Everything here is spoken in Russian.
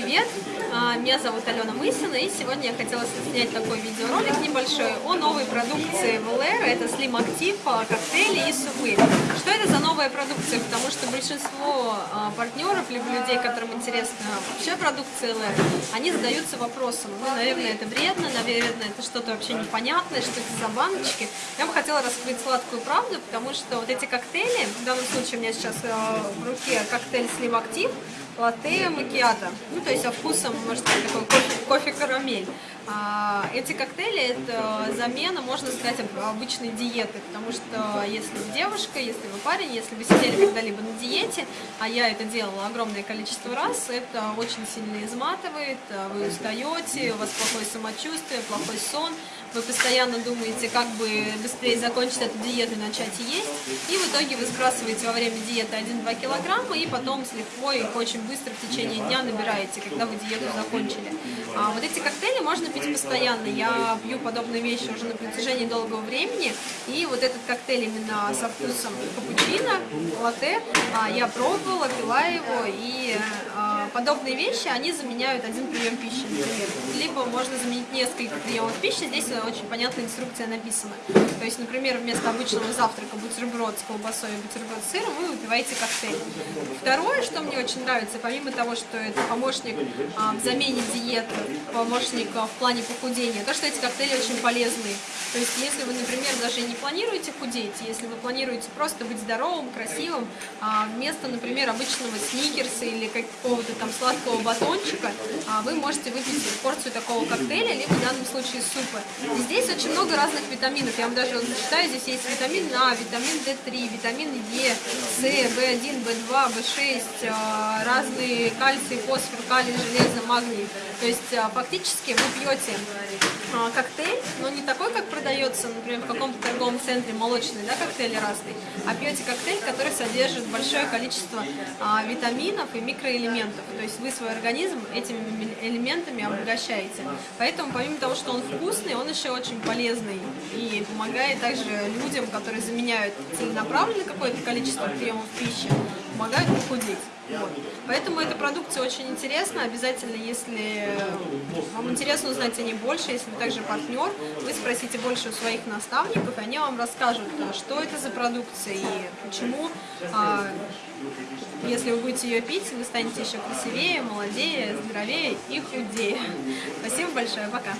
привет! А, меня зовут Алена Мысина, и сегодня я хотела снять такой видеоролик небольшой о новой продукции Valera. Это Slim Active, а, коктейли и супы. Что это за новая продукция? Потому что большинство а, партнеров, либо людей, которым интересна вообще продукция Valera, они задаются вопросом, ну, наверное, это вредно, наверное, это что-то вообще непонятное, что это за баночки. Я бы хотела раскрыть сладкую правду, потому что вот эти коктейли, в данном случае у меня сейчас в руке коктейль Slim Active, латте макиато. Ну, то есть со вкусом, может быть, такой кофе-карамель. Кофе а, эти коктейли – это замена, можно сказать, обычной диеты, потому что если вы девушка, если вы парень, если вы сидели когда-либо на диете, а я это делала огромное количество раз, это очень сильно изматывает, вы устаете, у вас плохое самочувствие, плохой сон, вы постоянно думаете, как бы быстрее закончить эту диету и начать есть, и в итоге вы сбрасываете во время диеты 1-2 килограмма, и потом с легкой, очень быстро в течение дня набираете, когда вы диету закончили. А вот эти коктейли можно пить постоянно, я пью подобные вещи уже на протяжении долгого времени, и вот этот коктейль именно со вкусом капучино, латте, а, я пробовала, пила его, и а, подобные вещи, они заменяют один прием пищи, например. Либо можно заменить несколько приемов пищи, здесь очень понятная инструкция написана. То есть, например, вместо обычного завтрака бутерброд с колбасой и бутерброд с сыром вы выпиваете коктейль. Второе, что мне очень нравится, помимо того, что это помощник а, в замене диеты, помощник а, в плане похудения, то, что эти коктейли очень полезные. То есть, если вы, например, даже не планируете худеть, если вы планируете просто быть здоровым, красивым, а, вместо, например, обычного сникерса или какого-то там сладкого батончика, а, вы можете выпить порцию такого коктейля, либо в данном случае супа. И здесь очень много разных витаминов. Я вам даже вот зачитаю, здесь есть витамин А, витамин D3, витамин Е, С, В1, В2, В6, разные кальций, фосфор, калий, железо, магний. То есть а, фактически вы пьете а, коктейль, но не такой, как продается, например, в каком-то торговом центре молочный, да, коктейль разный, а пьете коктейль, который содержит большое количество а, витаминов и микроэлементов. То есть вы свой организм этими элементами обогащаете. Поэтому помимо того, что он вкусный, он еще очень полезный и помогает также людям, которые заменяют целенаправленно какое-то количество приемов пищи, помогают похудеть. Вот. Поэтому эта продукция очень интересна. Обязательно, если вам интересно узнать о ней больше, если вы также партнер, вы спросите больше у своих наставников, и они вам расскажут, что это за продукция и почему, а, если вы будете ее пить, вы станете еще красивее, молодее, здоровее и худее. Спасибо большое, пока!